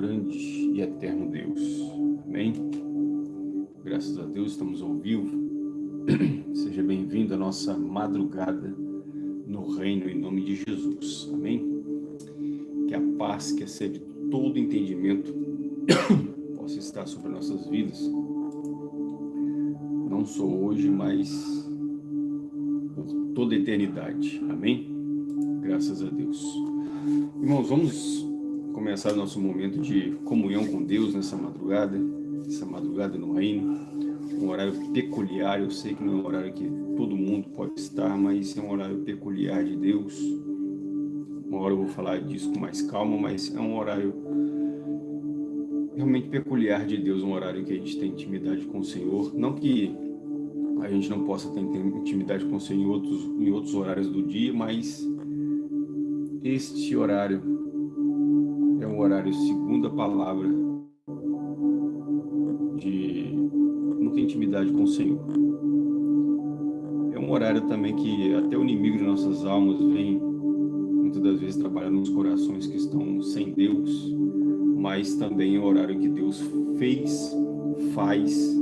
grande e eterno Deus. Amém? Graças a Deus estamos ao vivo. Seja bem-vindo à nossa madrugada no reino em nome de Jesus. Amém? Que a paz que excede todo entendimento possa estar sobre nossas vidas. Não só hoje, mas por toda a eternidade. Amém? Graças a Deus. Irmãos, vamos começar nosso momento de comunhão com Deus nessa madrugada, essa madrugada no reino, um horário peculiar, eu sei que não é um horário que todo mundo pode estar, mas é um horário peculiar de Deus. Uma hora eu vou falar disso com mais calma, mas é um horário realmente peculiar de Deus, um horário que a gente tem intimidade com o Senhor, não que a gente não possa ter intimidade com o Senhor em outros, em outros horários do dia, mas este horário horário segundo a palavra de muita intimidade com o Senhor. É um horário também que até o inimigo de nossas almas vem muitas das vezes trabalhar nos corações que estão sem Deus, mas também é o horário que Deus fez, faz,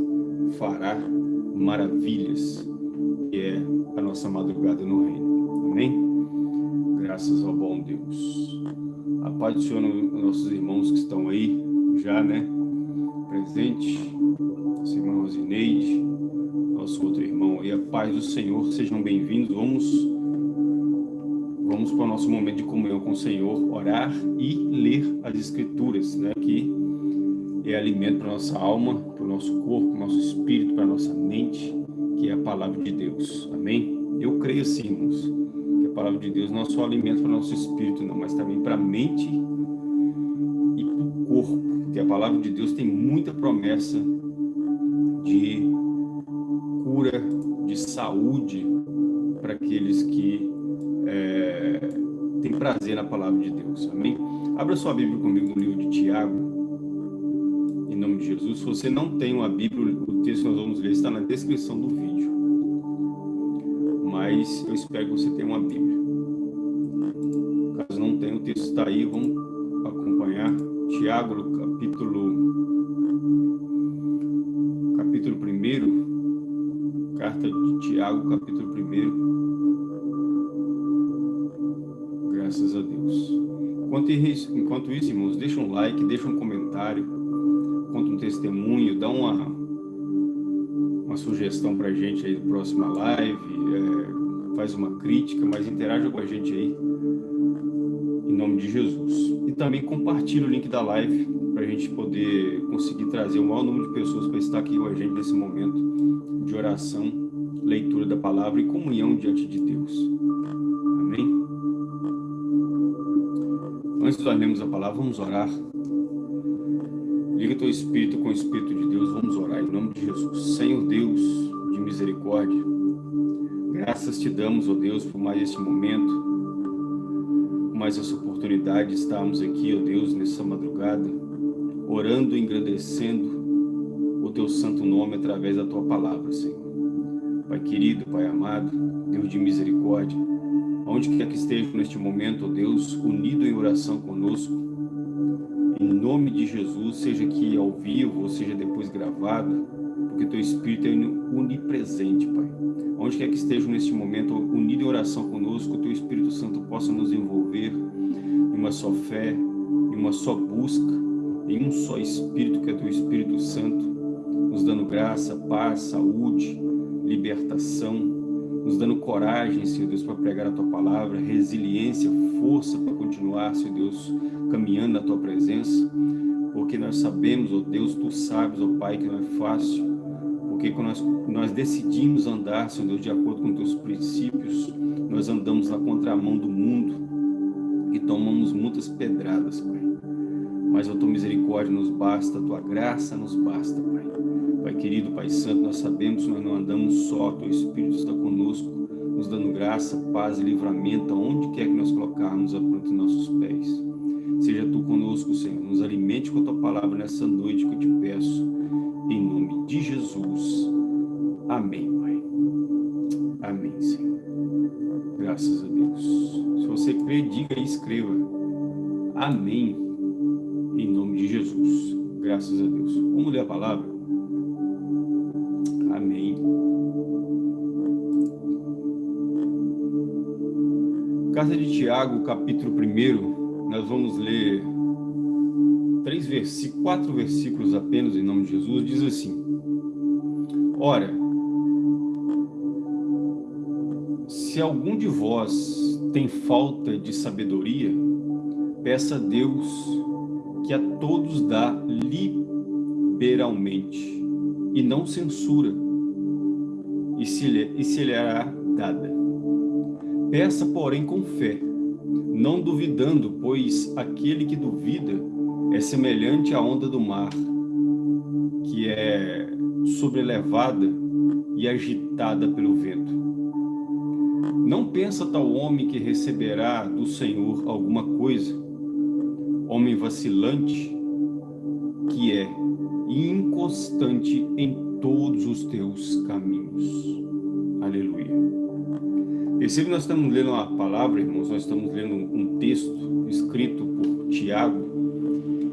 fará maravilhas, que é a nossa madrugada no reino. Amém? Graças ao bom Deus. A paz do Senhor, nossos irmãos que estão aí, já, né? Presente. Nossa irmã Rosineide, nosso outro irmão aí. A paz do Senhor, sejam bem-vindos. Vamos, vamos para o nosso momento de comunhão com o Senhor, orar e ler as Escrituras, né? Que é alimento para nossa alma, para o nosso corpo, para o nosso espírito, para a nossa mente, que é a palavra de Deus. Amém? Eu creio sim, irmãos palavra de Deus não só alimento para o nosso espírito, não, mas também para a mente e para o corpo. Porque a palavra de Deus tem muita promessa de cura, de saúde para aqueles que é, têm prazer na palavra de Deus. Amém? Abra sua Bíblia comigo no livro de Tiago, em nome de Jesus. Se você não tem uma Bíblia, o texto que nós vamos ler está na descrição do vídeo mas eu espero que você tenha uma Bíblia. Caso não tenha, o texto está aí, vamos acompanhar. Tiago, capítulo, capítulo 1, carta de Tiago, capítulo 1. Graças a Deus. Enquanto isso, enquanto isso, irmãos, deixa um like, deixa um comentário, conta um testemunho, dá uma sugestão para a gente aí do próxima live, é, faz uma crítica, mas interaja com a gente aí, em nome de Jesus. E também compartilhe o link da live, para a gente poder conseguir trazer o maior número de pessoas para estar aqui com a gente nesse momento de oração, leitura da palavra e comunhão diante de Deus. Amém? Antes de lermos a palavra, vamos orar. Liga teu espírito com o Espírito de Deus, vamos orar em nome de Jesus. Senhor Deus de misericórdia, Graças te damos, ó oh Deus, por mais este momento, por mais essa oportunidade de estarmos aqui, ó oh Deus, nessa madrugada, orando e engrandecendo o teu santo nome através da tua palavra, Senhor. Pai querido, Pai amado, Deus de misericórdia, onde quer que esteja neste momento, ó Deus, unido em oração conosco, em nome de Jesus, seja aqui ao vivo, ou seja depois gravado, porque teu Espírito é onipresente, Pai. Onde quer que estejam neste momento, unido em oração conosco, o teu Espírito Santo possa nos envolver em uma só fé, em uma só busca, em um só Espírito, que é teu Espírito Santo, nos dando graça, paz, saúde, libertação, nos dando coragem, Senhor Deus, para pregar a Tua palavra, resiliência, força para continuar, Senhor Deus, caminhando na Tua presença, porque nós sabemos, ó Deus, Tu sabes, ó Pai, que não é fácil, porque quando nós, nós decidimos andar, Senhor Deus, de acordo com teus princípios, nós andamos na contramão do mundo e tomamos muitas pedradas, Pai. Mas a tua misericórdia nos basta, a tua graça nos basta, Pai. Pai querido, Pai santo, nós sabemos que nós não andamos só, teu Espírito está conosco, nos dando graça, paz e livramento, aonde quer que nós colocarmos a planta em nossos pés. Seja Tu conosco, Senhor, nos alimente com a Tua palavra nessa noite que eu te peço, em nome de Jesus. Amém, Pai. Amém, Senhor. Graças a Deus. Se você crê, diga e escreva. Amém. em nome de Jesus. Graças a Deus. Vamos ler a palavra? Amém. Carta de Tiago, capítulo 1, nós vamos ler três versículos, quatro versículos apenas em nome de Jesus, diz assim, Ora, se algum de vós tem falta de sabedoria, peça a Deus que a todos dá liberalmente e não censura, e se lhe, e se lhe dada. Peça, porém, com fé, não duvidando, pois aquele que duvida é semelhante à onda do mar, que é sobrelevada e agitada pelo vento. Não pensa tal homem que receberá do Senhor alguma coisa, homem vacilante que é inconstante em todos os teus caminhos. Aleluia. Percebe, nós estamos lendo uma palavra, irmãos, nós estamos lendo um texto escrito por Tiago,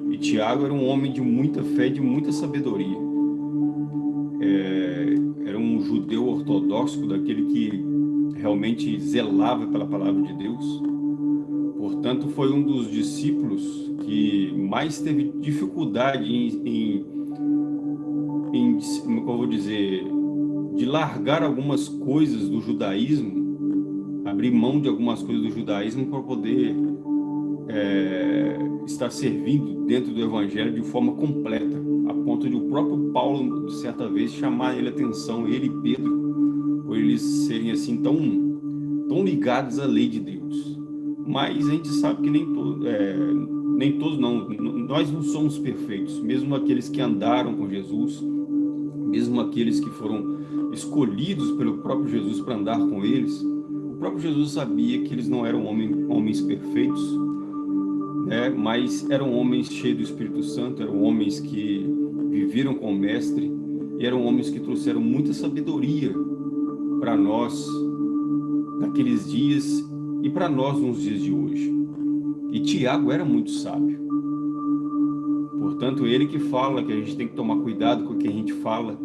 e Tiago era um homem de muita fé, de muita sabedoria. É, era um judeu ortodoxo, daquele que realmente zelava pela palavra de Deus. Portanto, foi um dos discípulos que mais teve dificuldade em, em, em como eu vou dizer, de largar algumas coisas do judaísmo, abrir mão de algumas coisas do judaísmo para poder é, estar servindo dentro do evangelho de forma completa, a ponto de o próprio Paulo, certa vez, chamar ele atenção, ele e Pedro, por eles serem assim tão, tão ligados à lei de Deus. Mas a gente sabe que nem, to, é, nem todos não, nós não somos perfeitos, mesmo aqueles que andaram com Jesus, mesmo aqueles que foram escolhidos pelo próprio Jesus para andar com eles, o próprio Jesus sabia que eles não eram homens, homens perfeitos, né? mas eram homens cheios do Espírito Santo, eram homens que viveram com o Mestre, e eram homens que trouxeram muita sabedoria para nós naqueles dias e para nós nos dias de hoje. E Tiago era muito sábio. Portanto, ele que fala que a gente tem que tomar cuidado com o que a gente fala,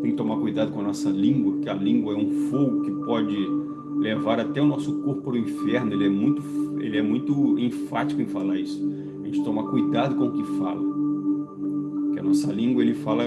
tem que tomar cuidado com a nossa língua, que a língua é um fogo que pode levar até o nosso corpo para o inferno. Ele é muito, ele é muito enfático em falar isso. A gente toma cuidado com o que fala. Que a nossa língua, ele fala,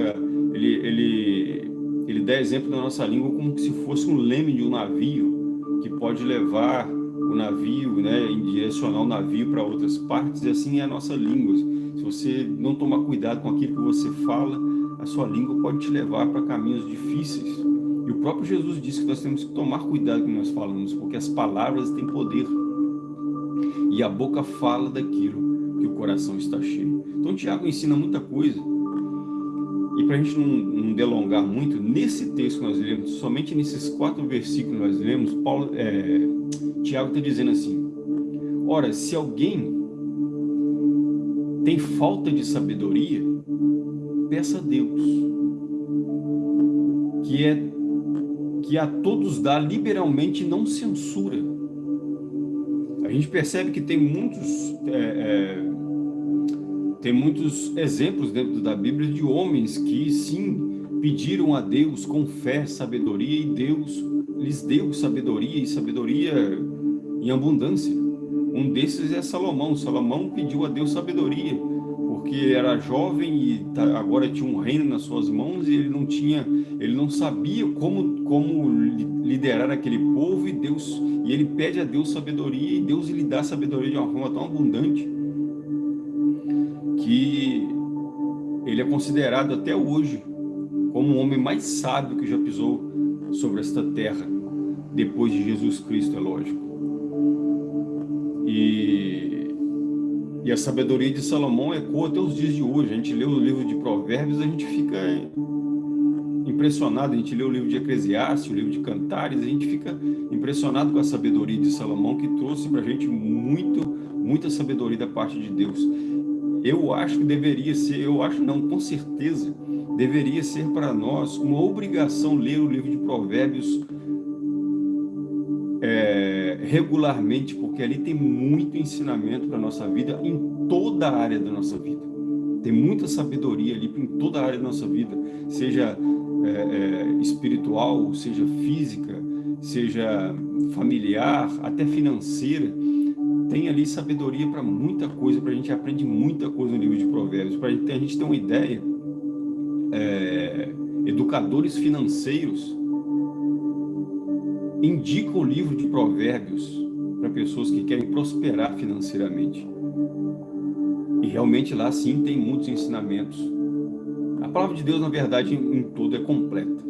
ele, ele, ele dá exemplo da nossa língua como se fosse um leme de um navio que pode levar o navio, né, em direcionar o navio para outras partes, e assim é a nossa língua. Se você não tomar cuidado com aquilo que você fala, a sua língua pode te levar para caminhos difíceis. O próprio Jesus disse que nós temos que tomar cuidado com o que nós falamos, porque as palavras têm poder. E a boca fala daquilo que o coração está cheio. Então Tiago ensina muita coisa. E para a gente não, não, delongar muito, nesse texto que nós lemos, somente nesses quatro versículos que nós lemos, Paulo, é, Tiago está dizendo assim, Ora, se alguém tem falta de sabedoria, peça a Deus, que é que a todos dá liberalmente não censura. A gente percebe que tem muitos é, é, tem muitos exemplos dentro da Bíblia de homens que sim pediram a Deus com fé, sabedoria e Deus lhes deu sabedoria e sabedoria em abundância. Um desses é Salomão. Salomão pediu a Deus sabedoria porque era jovem e tá, agora tinha um reino nas suas mãos e ele não tinha, ele não sabia como como liderar aquele povo e Deus e ele pede a Deus sabedoria e Deus lhe dá sabedoria de uma forma tão abundante que ele é considerado até hoje como o homem mais sábio que já pisou sobre esta terra depois de Jesus Cristo, é lógico. E, e a sabedoria de Salomão ecoa até os dias de hoje. A gente lê o livro de Provérbios, a gente fica impressionado. A gente lê o livro de Eclesiastes, o livro de Cantares, a gente fica impressionado com a sabedoria de Salomão, que trouxe para a gente muito, muita sabedoria da parte de Deus. Eu acho que deveria ser, eu acho não, com certeza, deveria ser para nós uma obrigação ler o livro de Provérbios regularmente, porque ali tem muito ensinamento para a nossa vida, em toda a área da nossa vida. Tem muita sabedoria ali em toda a área da nossa vida, seja é, é, espiritual, seja física, seja familiar, até financeira. Tem ali sabedoria para muita coisa, para a gente aprende muita coisa no livro de provérbios. Para a gente ter uma ideia, é, educadores financeiros indicam o livro de provérbios para pessoas que querem prosperar financeiramente. E realmente lá sim tem muitos ensinamentos. A palavra de Deus, na verdade, em, em todo é completa.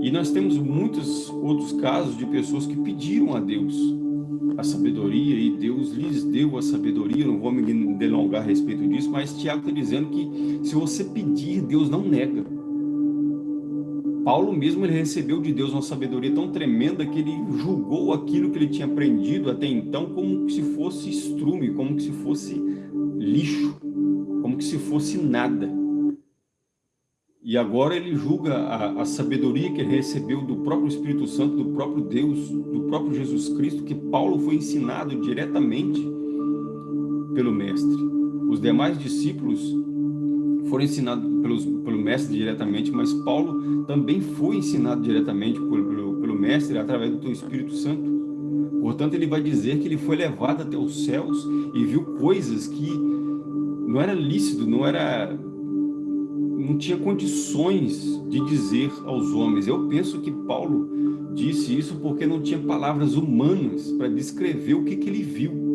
E nós temos muitos outros casos de pessoas que pediram a Deus a sabedoria e Deus lhes deu a sabedoria, não vou me delongar a respeito disso, mas Tiago está dizendo que se você pedir, Deus não nega. Paulo mesmo ele recebeu de Deus uma sabedoria tão tremenda que ele julgou aquilo que ele tinha aprendido até então como se fosse estrume, como se fosse lixo, como se fosse nada. E agora ele julga a, a, sabedoria que ele recebeu do próprio Espírito Santo, do próprio Deus, do próprio Jesus Cristo, que Paulo foi ensinado diretamente pelo Mestre. Os demais discípulos foram ensinados pelos, pelo Mestre diretamente, mas Paulo também foi ensinado diretamente por, pelo, pelo Mestre através do Espírito Santo. Portanto, ele vai dizer que ele foi levado até os céus e viu coisas que não era lícito, não era não tinha condições de dizer aos homens. Eu penso que Paulo disse isso porque não tinha palavras humanas para descrever o que, que ele viu.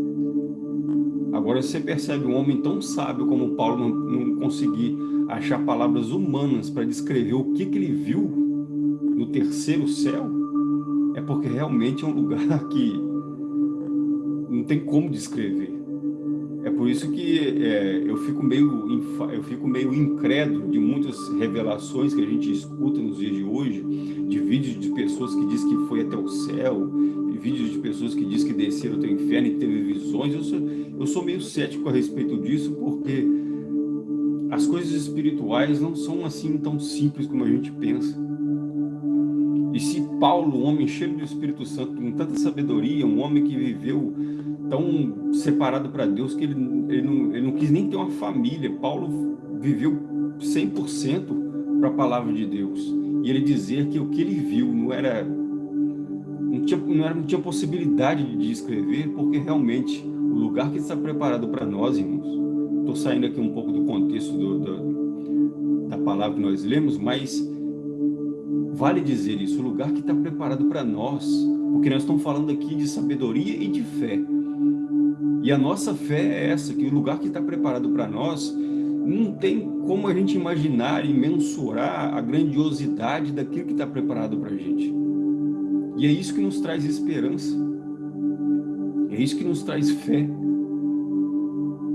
Agora você percebe um homem tão sábio como Paulo não, não conseguir achar palavras humanas para descrever o que, que ele viu no terceiro céu, é porque realmente é um lugar que não tem como descrever. É por isso que é, eu, fico meio, eu fico meio incrédulo de muitas revelações que a gente escuta nos dias de hoje, de vídeos de pessoas que dizem que foi até o céu, de vídeos de pessoas que dizem que desceram até o inferno e teve visões. Eu sou, eu sou meio cético a respeito disso, porque as coisas espirituais não são assim tão simples como a gente pensa. E se Paulo, um homem cheio do Espírito Santo, com tanta sabedoria, um homem que viveu tão separado para Deus que ele, ele, não, ele não quis nem ter uma família. Paulo viveu 100% para a palavra de Deus. E ele dizer que o que ele viu não era não tinha, não, era, não tinha possibilidade de escrever, porque realmente o lugar que está preparado para nós, irmãos, estou saindo aqui um pouco do contexto do, do, da palavra que nós lemos, mas vale dizer isso, o lugar que está preparado para nós, porque nós estamos falando aqui de sabedoria e de fé. E a nossa fé é essa, que o lugar que está preparado para nós, não tem como a gente imaginar e mensurar a grandiosidade daquilo que está preparado para a gente. E é isso que nos traz esperança. É isso que nos traz fé.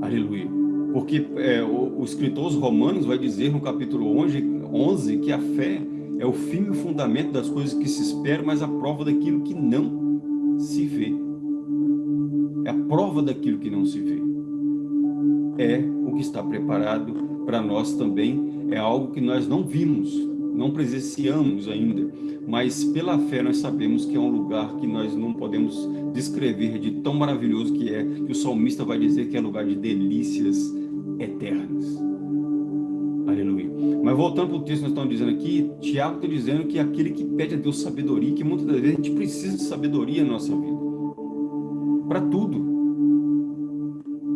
Aleluia. Porque é, o, o escritor Romanos vai dizer no capítulo 11, 11 que a fé é o fim e o fundamento das coisas que se esperam, mas a prova daquilo que não se prova daquilo que não se vê. É o que está preparado para nós também, é algo que nós não vimos, não presenciamos ainda, mas pela fé nós sabemos que é um lugar que nós não podemos descrever de tão maravilhoso que é, que o salmista vai dizer que é lugar de delícias eternas. Aleluia. Mas voltando para o texto que nós estamos dizendo aqui, Tiago está dizendo que é aquele que pede a Deus sabedoria, que muitas das vezes a gente precisa de sabedoria na nossa vida para tudo.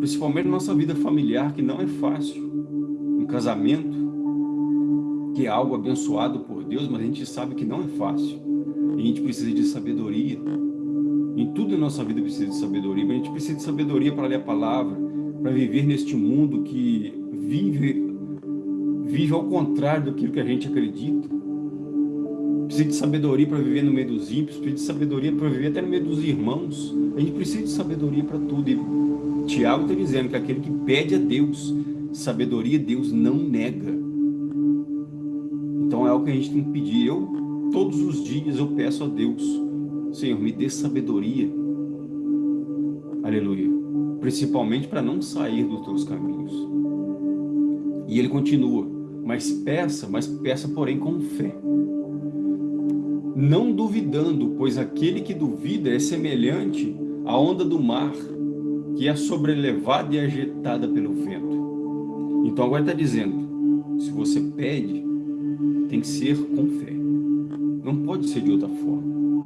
Principalmente na nossa vida familiar, que não é fácil. Um casamento, que é algo abençoado por Deus, mas a gente sabe que não é fácil. E a gente precisa de sabedoria. Em tudo na nossa vida precisa de sabedoria. Mas a gente precisa de sabedoria para ler a palavra, para viver neste mundo que vive, vive ao contrário daquilo que a gente acredita precisa de sabedoria para viver no meio dos ímpios, precisa de sabedoria para viver até no meio dos irmãos. A gente precisa de sabedoria para tudo. E Tiago está dizendo que aquele que pede a Deus sabedoria, Deus não nega. Então é algo que a gente tem que pedir. Eu, todos os dias, eu peço a Deus, Senhor, me dê sabedoria. Aleluia. Principalmente para não sair dos teus caminhos. E ele continua, mas peça, mas peça porém com fé não duvidando, pois aquele que duvida é semelhante à onda do mar, que é sobrelevada e agitada pelo vento. Então agora está dizendo, se você pede, tem que ser com fé. Não pode ser de outra forma.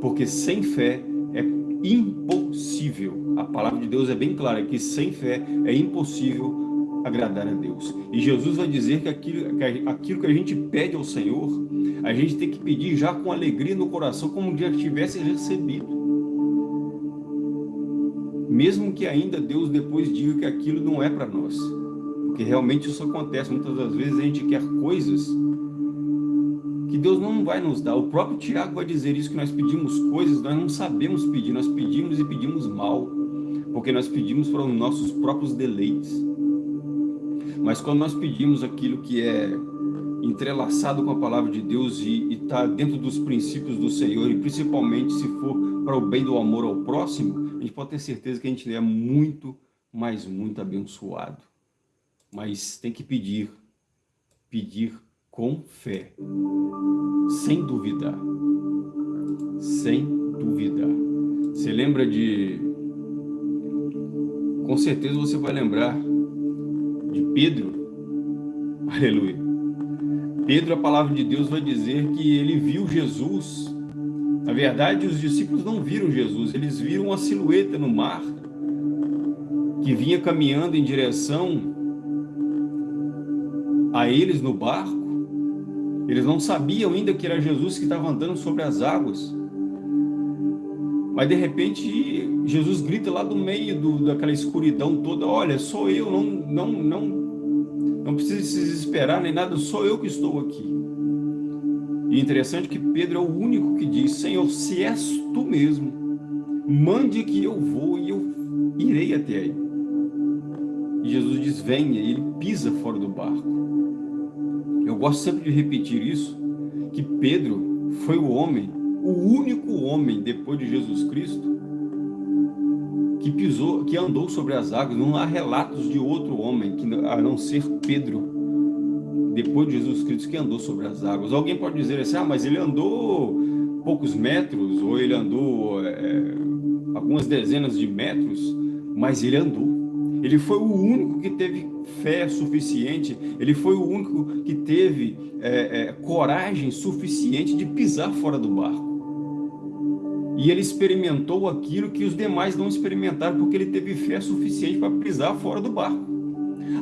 Porque sem fé é impossível. A palavra de Deus é bem clara que sem fé é impossível agradar a Deus. E Jesus vai dizer que aquilo, que aquilo que a gente pede ao Senhor, a gente tem que pedir já com alegria no coração, como já tivesse recebido. Mesmo que ainda Deus depois diga que aquilo não é para nós. Porque realmente isso acontece. Muitas das vezes a gente quer coisas que Deus não vai nos dar. O próprio Tiago vai dizer isso, que nós pedimos coisas, nós não sabemos pedir, nós pedimos e pedimos mal, porque nós pedimos para os nossos próprios deleites. Mas quando nós pedimos aquilo que é entrelaçado com a palavra de Deus e está dentro dos princípios do Senhor, e principalmente se for para o bem do amor ao próximo, a gente pode ter certeza que a gente é muito, mas muito abençoado. Mas tem que pedir, pedir com fé, sem duvidar, sem duvidar. Você lembra de... Com certeza você vai lembrar de Pedro, aleluia. Pedro, a palavra de Deus vai dizer que ele viu Jesus. Na verdade, os discípulos não viram Jesus, eles viram uma silhueta no mar, que vinha caminhando em direção a eles no barco, eles não sabiam ainda que era Jesus que estava andando sobre as águas. Mas de repente Jesus grita lá do meio do, daquela escuridão toda, olha, sou eu, não, não, não, não precisa se desesperar nem nada, sou eu que estou aqui. E interessante que Pedro é o único que diz, Senhor, se és tu mesmo, mande que eu vou e eu irei até aí. E Jesus diz, venha, e ele pisa fora do barco. Eu gosto sempre de repetir isso, que Pedro foi o homem, o único homem depois de Jesus Cristo que pisou, que andou sobre as águas. Não há relatos de outro homem, que, a não ser Pedro, depois de Jesus Cristo, que andou sobre as águas. Alguém pode dizer assim, ah, mas ele andou poucos metros, ou ele andou é, algumas dezenas de metros, mas ele andou. Ele foi o único que teve fé suficiente, ele foi o único que teve é, é, coragem suficiente de pisar fora do barco. E ele experimentou aquilo que os demais não experimentaram, porque ele teve fé suficiente para pisar fora do barco.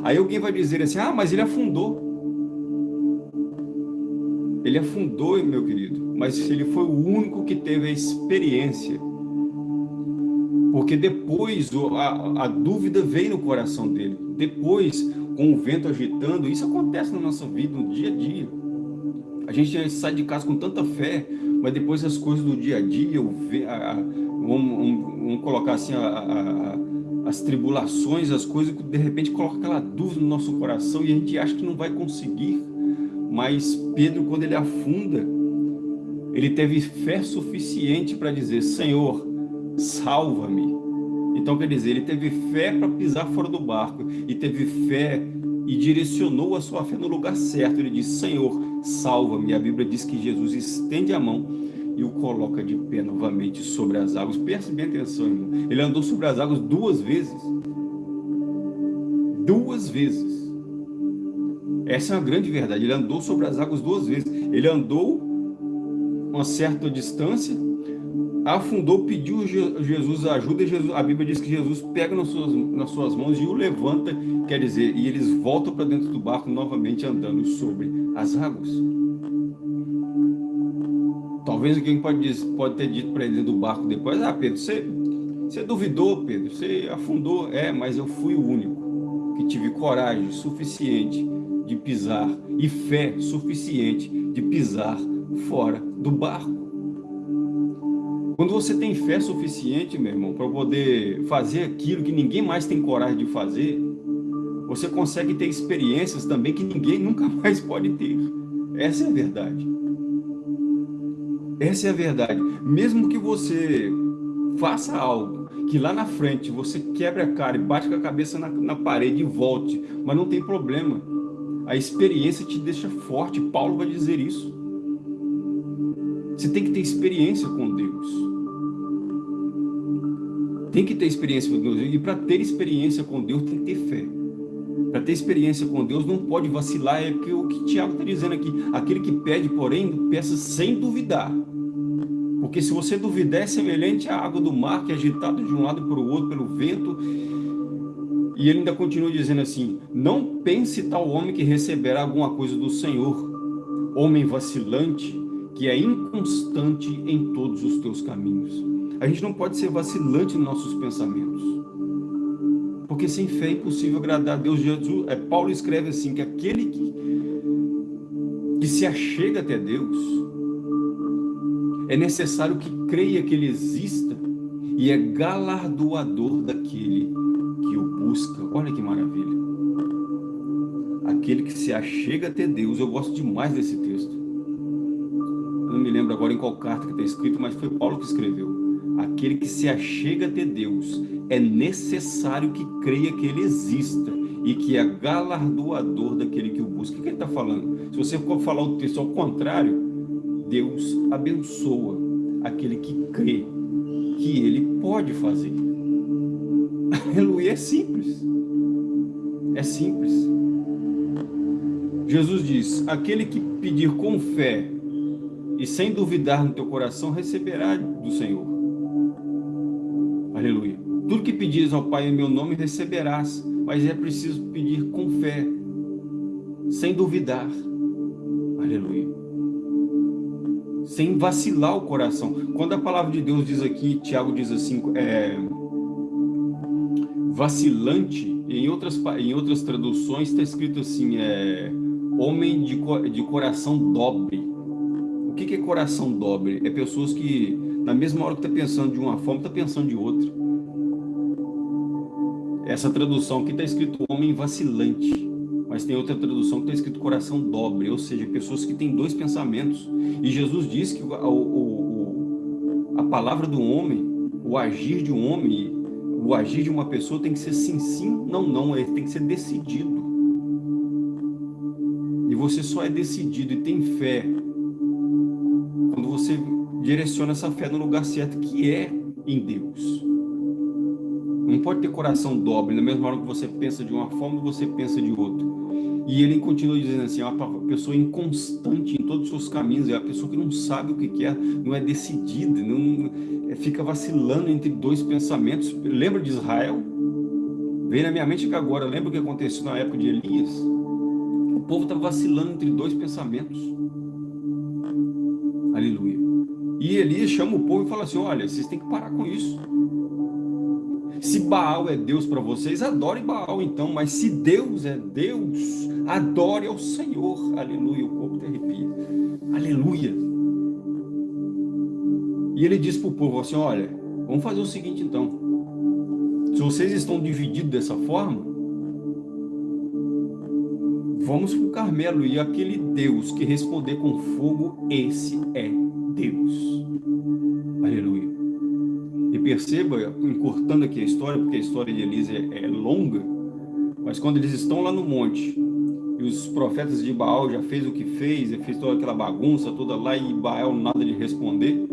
Aí alguém vai dizer assim, ah, mas ele afundou. Ele afundou, meu querido, mas ele foi o único que teve a experiência porque depois a, a dúvida veio no coração dele. Depois, com o vento agitando, isso acontece na nossa vida, no dia a dia. A gente sai de casa com tanta fé, mas depois as coisas do dia a dia, a, a, vamos, vamos, colocar assim, a, as tribulações, as coisas que de repente colocam aquela dúvida no nosso coração e a gente acha que não vai conseguir. Mas Pedro, quando ele afunda, ele teve fé suficiente para dizer, Senhor, salva-me. Então, quer dizer, ele teve fé para pisar fora do barco e teve fé e direcionou a sua fé no lugar certo. Ele disse, Senhor, salva-me. A Bíblia diz que Jesus estende a mão e o coloca de pé novamente sobre as águas. Preste bem atenção, irmão. Ele andou sobre as águas duas vezes. Duas vezes. Essa é uma grande verdade. Ele andou sobre as águas duas vezes. Ele andou uma certa distância afundou, pediu Jesus ajuda, e Jesus, a Bíblia diz que Jesus pega nas suas, nas suas mãos e o levanta, quer dizer, e eles voltam para dentro do barco novamente andando sobre as águas. Talvez alguém pode, pode ter dito para ele do barco depois, ah Pedro, você, você duvidou Pedro, você afundou, é, mas eu fui o único que tive coragem suficiente de pisar e fé suficiente de pisar fora do barco. Quando você tem fé suficiente, meu irmão, para poder fazer aquilo que ninguém mais tem coragem de fazer, você consegue ter experiências também que ninguém nunca mais pode ter. Essa é a verdade. Essa é a verdade. Mesmo que você faça algo que lá na frente você quebre a cara e bate com a cabeça na, na parede e volte, mas não tem problema. A experiência te deixa forte. Paulo vai dizer isso. Você tem que ter experiência com Deus. Tem que ter experiência com Deus. E para ter experiência com Deus, tem que ter fé. Para ter experiência com Deus não pode vacilar, é o que Tiago está dizendo aqui. Aquele que pede, porém, peça sem duvidar. Porque se você duvidar, é semelhante à água do mar que é agitada de um lado para o outro pelo vento. E ele ainda continua dizendo assim, não pense tal homem que receberá alguma coisa do Senhor, homem vacilante, que é inconstante em todos os teus caminhos. A gente não pode ser vacilante nos nossos pensamentos. Porque sem fé é impossível agradar a Deus. Jesus, é, Paulo escreve assim, que aquele que, que se achega até Deus, é necessário que creia que Ele exista e é galardoador daquele que o busca. Olha que maravilha. Aquele que se achega até Deus. Eu gosto demais desse texto. Não me lembro agora em qual carta que está escrito, mas foi Paulo que escreveu. Aquele que se achega até Deus, é necessário que creia que Ele exista e que é galardoador daquele que o busca. O que ele está falando? Se você for falar o texto ao contrário, Deus abençoa aquele que crê que Ele pode fazer. Aleluia, é simples. É simples. Jesus diz, aquele que pedir com fé e sem duvidar no teu coração, receberá do Senhor. Aleluia. Tudo que pedires ao Pai em meu nome receberás, mas é preciso pedir com fé, sem duvidar. Aleluia. Sem vacilar o coração. Quando a palavra de Deus diz aqui, Tiago diz assim, é, vacilante, em outras, em outras traduções está escrito assim, é, homem de, de coração dobre. O que, que é coração dobre? É pessoas que na mesma hora que está pensando de uma forma, está pensando de outra. Essa tradução aqui está escrito homem vacilante, mas tem outra tradução que está escrito coração dobre, ou seja, pessoas que têm dois pensamentos. E Jesus diz que o, o, a palavra do homem, o agir de um homem, o agir de uma pessoa tem que ser sim, sim, não, não, ele tem que ser decidido. E você só é decidido e tem fé direciona essa fé no lugar certo, que é em Deus. Não pode ter coração dobre, na mesma hora que você pensa de uma forma, você pensa de outra. E ele continua dizendo assim, é uma pessoa inconstante em todos os seus caminhos, é uma pessoa que não sabe o que é, não é decidida, não, é, fica vacilando entre dois pensamentos. Lembra de Israel? Vem na minha mente que agora, lembra o que aconteceu na época de Elias? O povo estava vacilando entre dois pensamentos. Aleluia. E Elias chama o povo e fala assim, olha, vocês têm que parar com isso. Se Baal é Deus para vocês, adore Baal então, mas se Deus é Deus, adore ao Senhor. Aleluia, o povo te arrepia. Aleluia. E ele diz para o povo assim, olha, vamos fazer o seguinte então. Se vocês estão divididos dessa forma, vamos para o Carmelo e aquele Deus que responder com fogo, esse é Deus. Aleluia. E perceba, encurtando aqui a história, porque a história de Elisa é, é longa, mas quando eles estão lá no monte, e os profetas de Baal já fez o que fez, e fez toda aquela bagunça toda lá, e Baal nada de responder,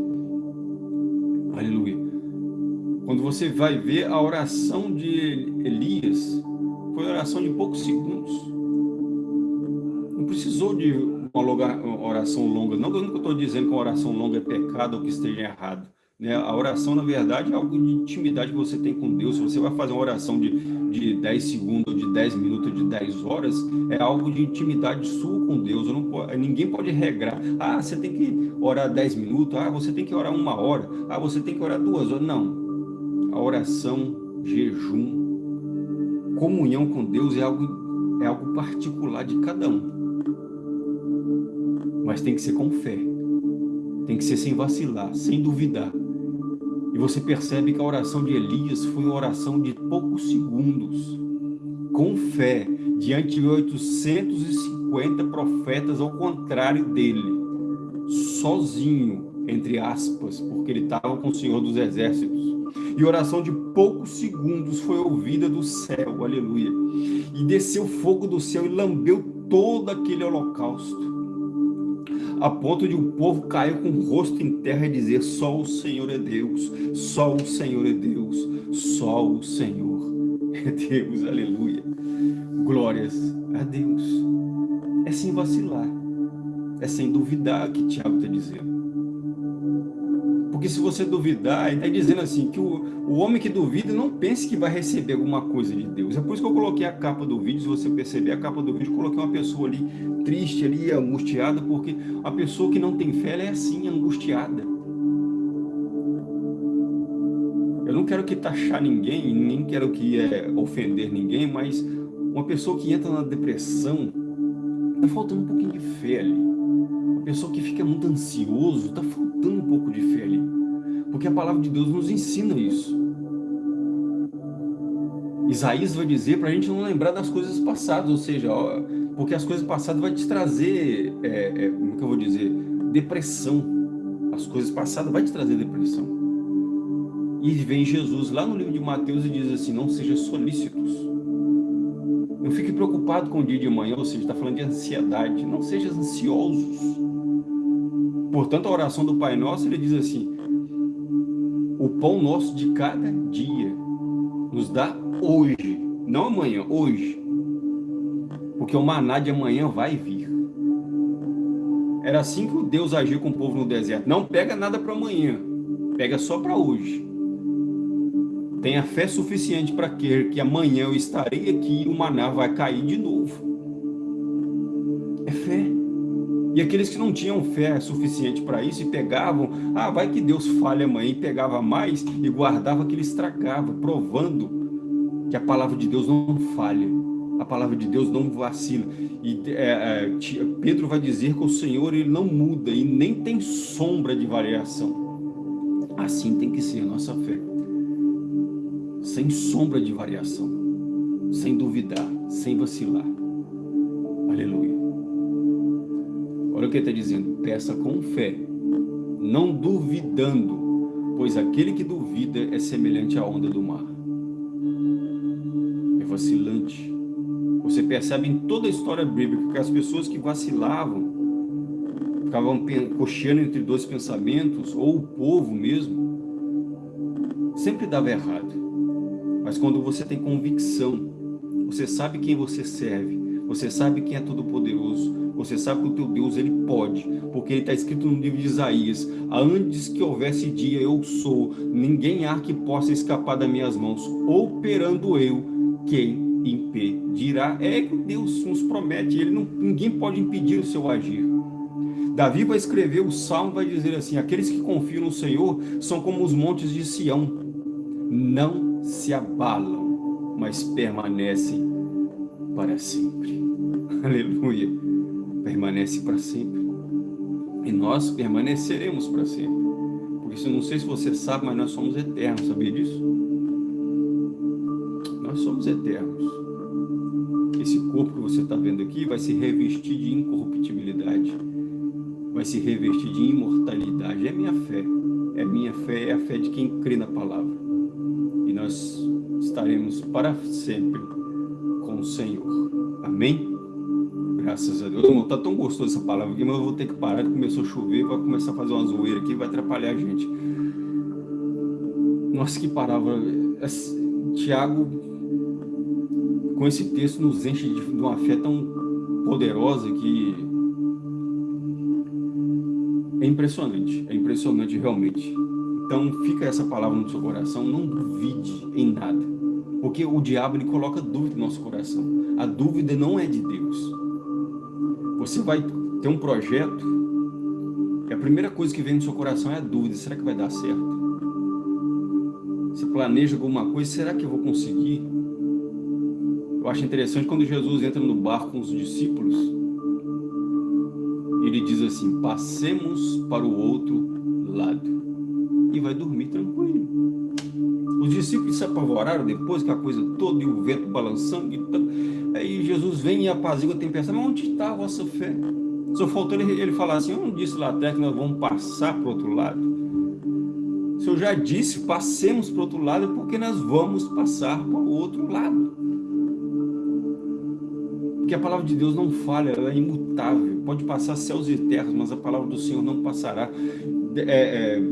aleluia. Quando você vai ver a oração de Elias, foi uma oração de poucos segundos. Não precisou de uma oração longa. Não que eu estou dizendo que uma oração longa é pecado ou que esteja errado. Né? A oração, na verdade, é algo de intimidade que você tem com Deus. Se você vai fazer uma oração de, de 10 segundos, de 10 minutos, de 10 horas, é algo de intimidade sua com Deus. Não pode, ninguém pode regrar. Ah, você tem que orar 10 minutos. Ah, você tem que orar uma hora. Ah, você tem que orar duas horas. Não. A oração, jejum, comunhão com Deus é algo, é algo particular de cada um mas tem que ser com fé. Tem que ser sem vacilar, sem duvidar. E você percebe que a oração de Elias foi uma oração de poucos segundos, com fé, diante de 850 profetas ao contrário dele, sozinho, entre aspas, porque ele estava com o Senhor dos Exércitos. E oração de poucos segundos foi ouvida do céu, aleluia. E desceu fogo do céu e lambeu todo aquele holocausto a ponto de o um povo cair com o rosto em terra e dizer, só o Senhor é Deus, só o Senhor é Deus, só o Senhor é Deus, aleluia. Glórias a Deus. É sem vacilar. É sem duvidar que Tiago está dizendo. Porque se você duvidar, ele está dizendo assim, que o, o homem que duvida não pense que vai receber alguma coisa de Deus. É por isso que eu coloquei a capa do vídeo, se você perceber a capa do vídeo, coloquei uma pessoa ali triste, ali, angustiada, porque a pessoa que não tem fé, é assim, angustiada. Eu não quero que taxar ninguém, nem quero que é, ofender ninguém, mas uma pessoa que entra na depressão, está faltando um pouquinho de fé ali. Uma pessoa que fica muito ansioso, está faltando um pouco de fé ali. Porque a palavra de Deus nos ensina isso. Isaías vai dizer para a gente não lembrar das coisas passadas, ou seja, porque as coisas passadas vai te trazer, é, é, como que eu vou dizer, depressão. As coisas passadas vai te trazer depressão. E vem Jesus lá no livro de Mateus e diz assim, não seja solícitos. Não fique preocupado com o dia de manhã, ou seja, está falando de ansiedade. Não seja ansiosos. Portanto, a oração do Pai Nosso, ele diz assim, o pão nosso de cada dia nos dá hoje, não amanhã, hoje. Porque o maná de amanhã vai vir. Era assim que Deus agiu com o povo no deserto. Não pega nada para amanhã, pega só para hoje. Tenha fé suficiente para crer que amanhã eu estarei aqui e o maná vai cair de novo. E aqueles que não tinham fé suficiente para isso e pegavam, ah, vai que Deus falha amanhã, e pegava mais e guardava que ele estragava, provando que a palavra de Deus não falha, a palavra de Deus não vacila. E é, é, Pedro vai dizer que o Senhor ele não muda e nem tem sombra de variação. Assim tem que ser a nossa fé, sem sombra de variação, sem duvidar, sem vacilar. Aleluia. Olha o que ele está dizendo, peça com fé, não duvidando, pois aquele que duvida é semelhante à onda do mar. É vacilante. Você percebe em toda a história bíblica que as pessoas que vacilavam, ficavam cocheando entre dois pensamentos, ou o povo mesmo, sempre dava errado. Mas quando você tem convicção, você sabe quem você serve, você sabe quem é todo-poderoso, você sabe que o teu Deus, ele pode, porque ele está escrito no livro de Isaías, antes que houvesse dia, eu sou, ninguém há que possa escapar das minhas mãos, operando eu, quem impedirá? É que Deus nos promete, ele não, ninguém pode impedir o seu agir. Davi vai escrever o Salmo, vai dizer assim, aqueles que confiam no Senhor são como os montes de Sião, não se abalam, mas permanecem para sempre. Aleluia permanece para sempre. E nós permaneceremos para sempre. Porque eu não sei se você sabe, mas nós somos eternos, sabia disso? Nós somos eternos. Esse corpo que você está vendo aqui vai se revestir de incorruptibilidade. Vai se revestir de imortalidade. É minha fé. É minha fé, é a fé de quem crê na palavra. E nós estaremos para sempre com o Senhor. Amém? Graças a Deus. Não tá tão gostoso essa palavra aqui, mas eu vou ter que parar, começou a chover, vai começar a fazer uma zoeira aqui, vai atrapalhar a gente. Nossa, que palavra. Tiago, com esse texto, nos enche de uma fé tão poderosa que é impressionante, é impressionante realmente. Então fica essa palavra no seu coração, não duvide em nada, porque o diabo ele coloca dúvida no nosso coração. A dúvida não é de Deus. Você vai ter um projeto e a primeira coisa que vem no seu coração é a dúvida, será que vai dar certo? Você planeja alguma coisa, será que eu vou conseguir? Eu acho interessante quando Jesus entra no barco com os discípulos, ele diz assim, passemos para o outro lado. E vai dormir tranquilo. Os discípulos se apavoraram depois, que a coisa toda, e o vento balançando, e Aí Jesus vem e apazigua a tempestade. Mas onde está a vossa fé? Só faltou ele, ele falar assim, eu não disse lá atrás que nós vamos passar para o outro lado. Se eu já disse, passemos para o outro lado, porque nós vamos passar para o outro lado. Porque a palavra de Deus não falha, ela é imutável. Pode passar céus e terras, mas a palavra do Senhor não passará. É, é,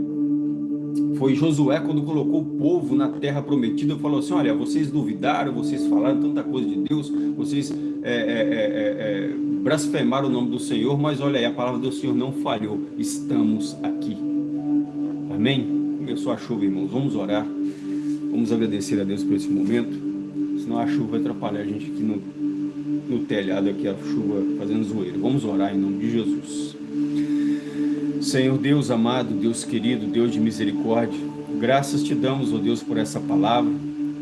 Foi Josué quando colocou o povo na terra prometida, falou assim, olha, vocês duvidaram, vocês falaram tanta coisa de Deus, vocês é, é, é, é blasfemaram o nome do Senhor, mas olha aí, a palavra do Senhor não falhou, estamos aqui. Amém? Começou a chuva, irmãos, vamos orar, vamos agradecer a Deus por esse momento, senão a chuva vai atrapalhar a gente aqui no, no telhado, aqui a chuva fazendo zoeira. Vamos orar em nome de Jesus. Senhor Deus amado, Deus querido, Deus de misericórdia, graças te damos, ó Deus, por essa palavra.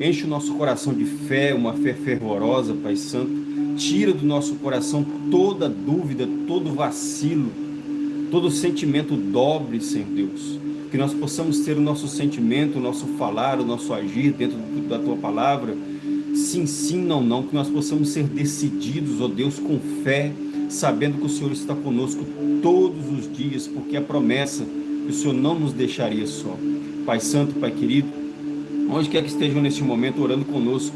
Enche o nosso coração de fé, uma fé fervorosa, Pai Santo. Tira do nosso coração toda dúvida, todo vacilo, todo sentimento dobre, Senhor Deus. Que nós possamos ter o nosso sentimento, o nosso falar, o nosso agir dentro da Tua palavra. Sim, sim, não, não. Que nós possamos ser decididos, ó Deus, com fé, sabendo que o Senhor está conosco todos os dias, porque a promessa que o Senhor não nos deixaria só. Pai Santo, Pai querido, onde quer que estejam neste momento orando conosco,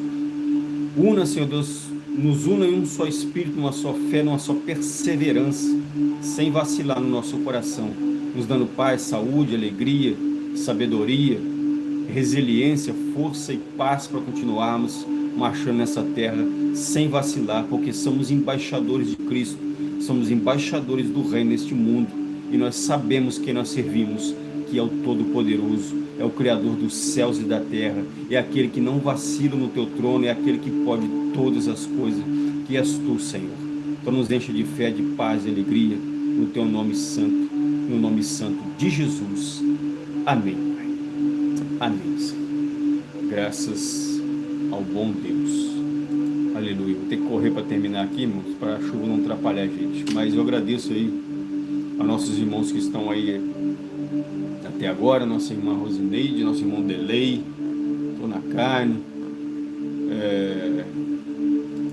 una, Senhor Deus, nos una em um só Espírito, numa só fé, numa só perseverança, sem vacilar no nosso coração, nos dando paz, saúde, alegria, sabedoria, resiliência, força e paz para continuarmos marchando nessa terra sem vacilar, porque somos embaixadores de Cristo, somos embaixadores do Reino neste mundo e nós sabemos que nós servimos, que é o Todo-Poderoso, é o Criador dos céus e da terra, é aquele que não vacila no teu trono, é aquele que pode todas as coisas, que és tu, Senhor. Então nos enche de fé, de paz e alegria, no teu nome santo, no nome santo de Jesus. Amém, Pai. Amém, Senhor. Graças ao bom Deus. Aleluia. Vou ter que correr para terminar aqui, irmãos, para a chuva não atrapalhar a gente. Mas eu agradeço aí a nossos irmãos que estão aí até agora, nossa irmã Rosineide, nosso irmão Delei, estou na carne. É...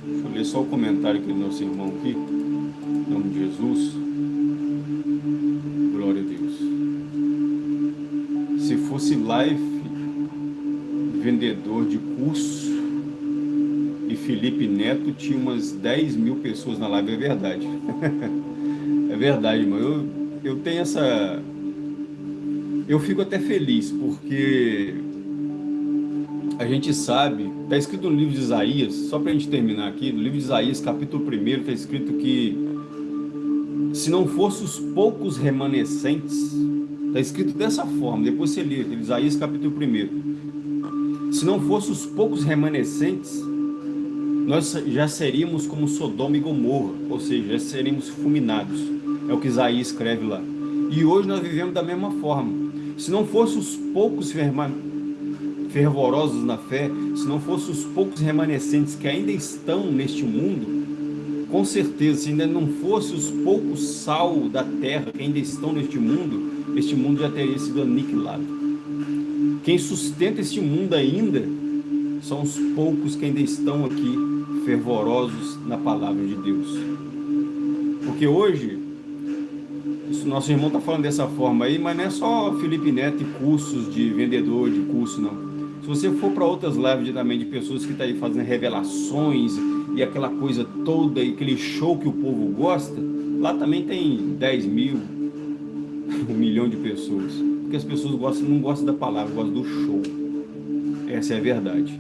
Deixa eu ler só o comentário aqui do nosso irmão aqui. Em nome de Jesus. Glória a Deus. Se fosse live vendedor de curso Felipe Neto tinha umas 10 mil pessoas na live, é verdade. é verdade, mano. Eu, eu tenho essa... Eu fico até feliz, porque a gente sabe, está escrito no livro de Isaías, só para a gente terminar aqui, no livro de Isaías, capítulo 1, está escrito que se não fossem os poucos remanescentes, está escrito dessa forma, depois você lê, Isaías capítulo 1, se não fossem os poucos remanescentes, nós já seríamos como Sodoma e Gomorra, ou seja, já seríamos fulminados. É o que Isaías escreve lá. E hoje nós vivemos da mesma forma. Se não fossem os poucos fervorosos na fé, se não fossem os poucos remanescentes que ainda estão neste mundo, com certeza, se ainda não fossem os poucos sal da terra que ainda estão neste mundo, este mundo já teria sido aniquilado. Quem sustenta este mundo ainda são os poucos que ainda estão aqui fervorosos na palavra de Deus. Porque hoje, isso, nosso irmão está falando dessa forma aí, mas não é só Felipe Neto e cursos de vendedor de curso, não. Se você for para outras lives também de pessoas que estão tá aí fazendo revelações e aquela coisa toda, e aquele show que o povo gosta, lá também tem 10 mil, um milhão de pessoas porque as pessoas gostam, não gostam da palavra, gostam do show. Essa é a verdade.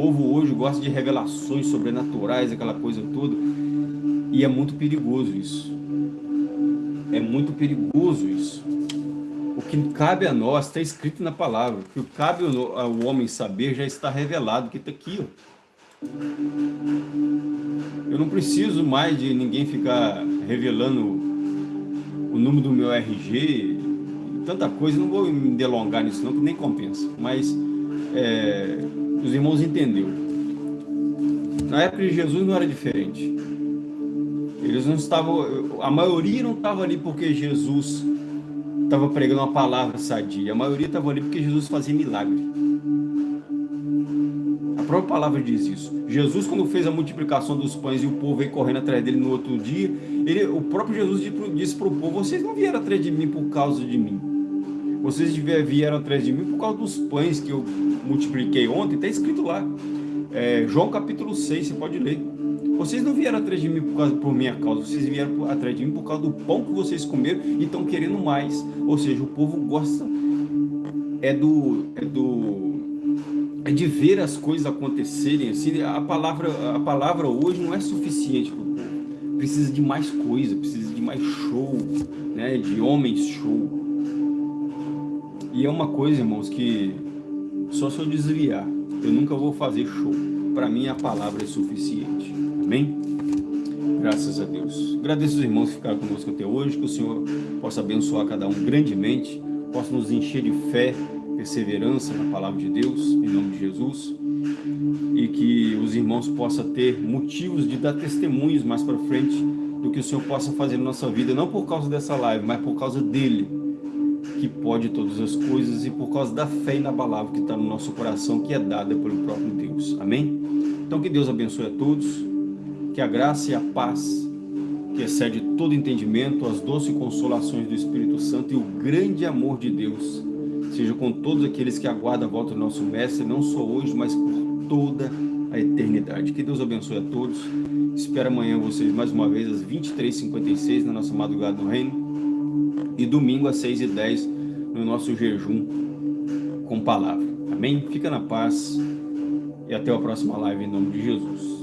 Povo hoje gosta de revelações sobrenaturais, aquela coisa toda, e é muito perigoso isso. É muito perigoso isso. O que cabe a nós, está escrito na palavra, o que cabe ao homem saber já está revelado, que está aqui. Ó. Eu não preciso mais de ninguém ficar revelando o número do meu RG, tanta coisa, não vou me delongar nisso não, que nem compensa. Mas é, os irmãos entenderam. Na época de Jesus não era diferente. Eles não estavam, a maioria não estava ali porque Jesus estava pregando uma palavra sadia. A maioria estava ali porque Jesus fazia milagre. A própria palavra diz isso. Jesus, quando fez a multiplicação dos pães e o povo veio correndo atrás dele no outro dia, ele, o próprio Jesus disse para o povo, vocês não vieram atrás de mim por causa de mim. Vocês vieram atrás de mim por causa dos pães que eu multipliquei ontem, está escrito lá. É, João capítulo 6, você pode ler. Vocês não vieram atrás de mim por, causa, por minha causa, vocês vieram atrás de mim por causa do pão que vocês comeram e estão querendo mais. Ou seja, o povo gosta é do, é do é de ver as coisas acontecerem assim a palavra a palavra hoje não é suficiente para o povo precisa de mais coisa precisa de mais show né de homens show e é uma coisa irmãos que só se eu desviar eu nunca vou fazer show. Para mim a palavra é suficiente. Amém? Graças a Deus. Agradeço os irmãos que ficaram conosco até hoje que o Senhor possa abençoar cada um grandemente possa nos encher de fé perseverança na palavra de Deus, em nome de Jesus, e que os irmãos possam ter motivos de dar testemunhos mais para frente do que o Senhor possa fazer na nossa vida, não por causa dessa live, mas por causa dEle, que pode todas as coisas, e por causa da fé inabalável que está no nosso coração, que é dada pelo próprio Deus. Amém? Então que Deus abençoe a todos, que a graça e a paz, que excede todo entendimento, as doces consolações do Espírito Santo e o grande amor de Deus, seja com todos aqueles que aguardam a volta do nosso Mestre, não só hoje, mas por toda a eternidade. Que Deus abençoe a todos. Espero amanhã vocês mais uma vez às 23h56 na nossa madrugada no Reino. E domingo às 6h10 no nosso jejum com palavra. Amém? Fica na paz e até a próxima live em nome de Jesus.